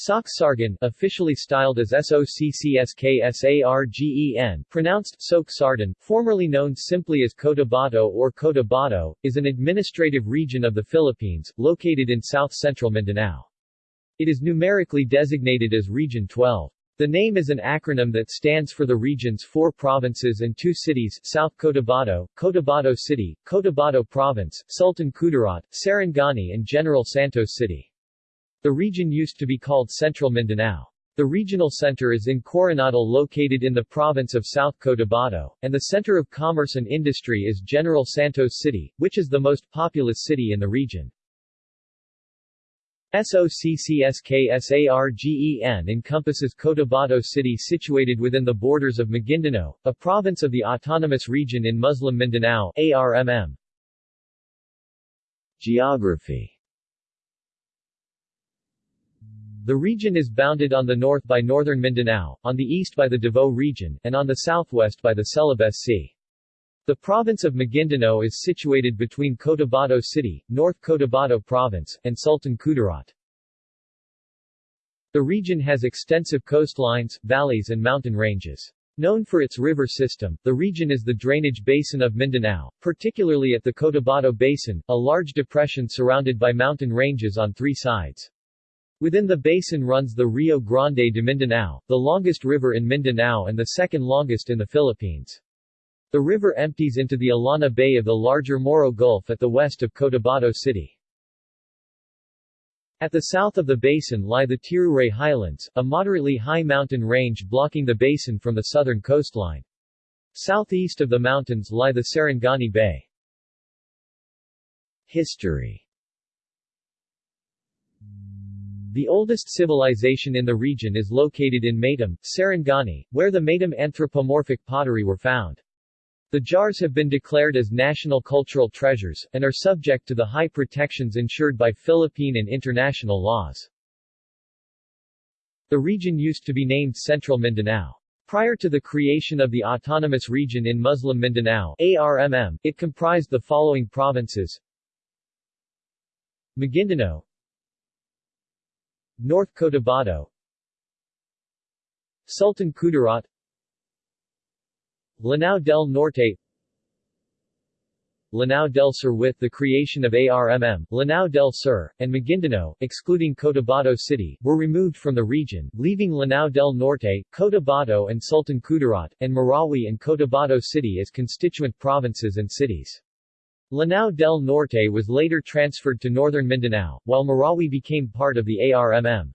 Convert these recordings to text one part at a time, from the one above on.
Socsargen, officially styled as Soccsksargen, pronounced Sok formerly known simply as Cotabato or Cotabato, is an administrative region of the Philippines, located in south-central Mindanao. It is numerically designated as Region 12. The name is an acronym that stands for the region's four provinces and two cities South Cotabato, Cotabato City, Cotabato Province, Sultan Kudarat, Sarangani and General Santos City. The region used to be called Central Mindanao. The regional center is in Coronadal located in the province of South Cotabato, and the center of commerce and industry is General Santos City, which is the most populous city in the region. SOCCSKSARGEN encompasses Cotabato City situated within the borders of Maguindanao, a province of the Autonomous Region in Muslim Mindanao ARMM. Geography the region is bounded on the north by northern Mindanao, on the east by the Davao region, and on the southwest by the Celebes Sea. The province of Maguindanao is situated between Cotabato City, North Cotabato Province, and Sultan Kudarat. The region has extensive coastlines, valleys and mountain ranges. Known for its river system, the region is the drainage basin of Mindanao, particularly at the Cotabato Basin, a large depression surrounded by mountain ranges on three sides. Within the basin runs the Rio Grande de Mindanao, the longest river in Mindanao and the second longest in the Philippines. The river empties into the Illana Bay of the larger Moro Gulf at the west of Cotabato City. At the south of the basin lie the Tiruray Highlands, a moderately high mountain range blocking the basin from the southern coastline. Southeast of the mountains lie the Sarangani Bay. History the oldest civilization in the region is located in Maitum, Sarangani, where the Maitum anthropomorphic pottery were found. The jars have been declared as national cultural treasures, and are subject to the high protections ensured by Philippine and international laws. The region used to be named Central Mindanao. Prior to the creation of the Autonomous Region in Muslim Mindanao ARMM, it comprised the following provinces Maguindanao North Cotabato Sultan Kudarat. Lanao del Norte. Lanao del Sur with the creation of ARMM, Lanao del Sur, and Maguindanao, excluding Cotabato City, were removed from the region, leaving Lanao del Norte, Cotabato and Sultan Kudarat, and Marawi and Cotabato City as constituent provinces and cities. Lanao del Norte was later transferred to northern Mindanao, while Marawi became part of the ARMM.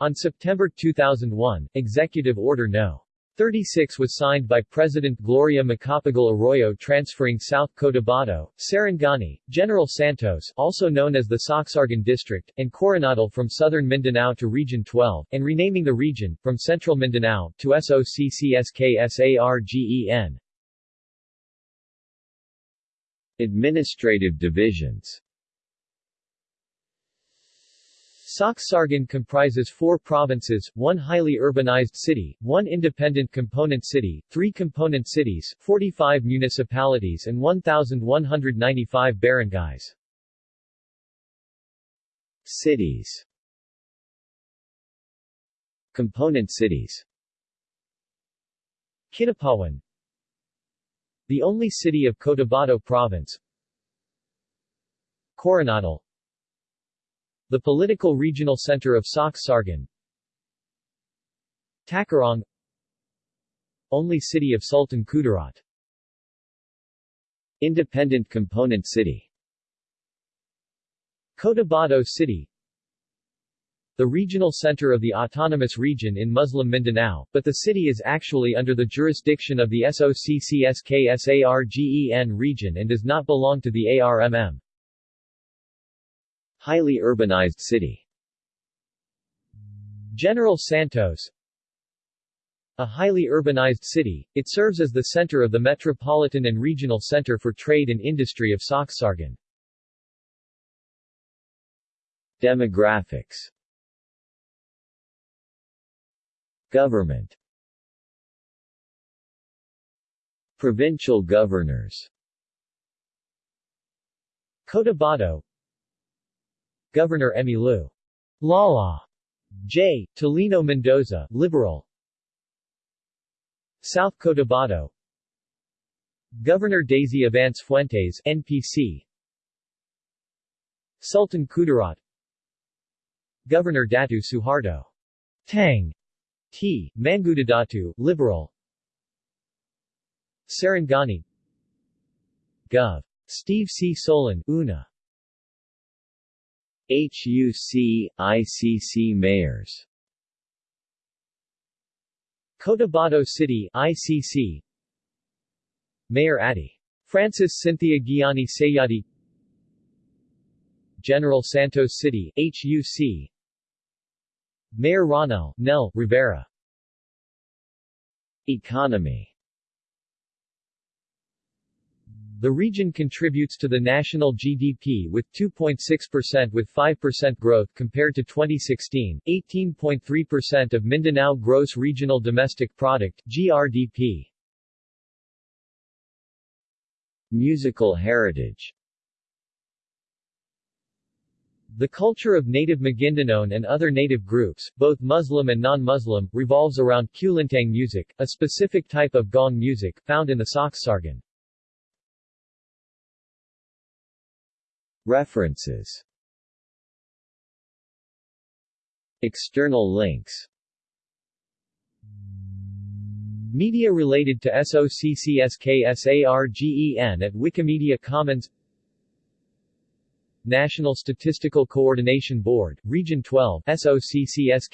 On September 2001, Executive Order No. 36 was signed by President Gloria Macapagal Arroyo transferring South Cotabato, Sarangani, General Santos also known as the Socsargen District, and Coronadal from southern Mindanao to Region 12, and renaming the region, from Central Mindanao, to SOCCSKSARGEN. Administrative divisions. Socsargen comprises four provinces, one highly urbanized city, one independent component city, three component cities, 45 municipalities and 1,195 barangays. Cities. Component cities. Kidapawan the only city of Cotabato Province. Coronadal The political regional center of Socsargen Tacurong Only city of Sultan Kudarat. Independent component city. Cotabato City the regional center of the autonomous region in Muslim Mindanao, but the city is actually under the jurisdiction of the SOCCSKSARGEN region and does not belong to the ARMM. Highly urbanized city General Santos A highly urbanized city, it serves as the center of the metropolitan and regional center for trade and industry of Socsargen. Demographics Government. Provincial governors. Cotabato. Governor Emmylou Lala. J. Taliño Mendoza, Liberal. South Cotabato. Governor Daisy Avance Fuentes, NPC Sultan Kudarat. Governor Datu Suharto. Tang T. Mangudadatu, Liberal Sarangani Gov. Steve C. Solon, UNA HUC, ICC mayors Cotabato City, ICC Mayor Adi. Francis Cynthia Guiani Sayadi General Santos City, HUC Mayor Ronnel, Nel, Rivera. Economy. The region contributes to the national GDP with 2.6% with 5% growth compared to 2016, 18.3% of Mindanao Gross Regional Domestic Product GRDP. Musical heritage The culture of native Maguindanao and other native groups, both Muslim and non-Muslim, revolves around kulintang music, a specific type of gong music, found in the Soxsargan. References. External links. Media related to SOCCSKSARGEN at Wikimedia Commons National Statistical Coordination Board, Region 12 SOCCSKSARGEN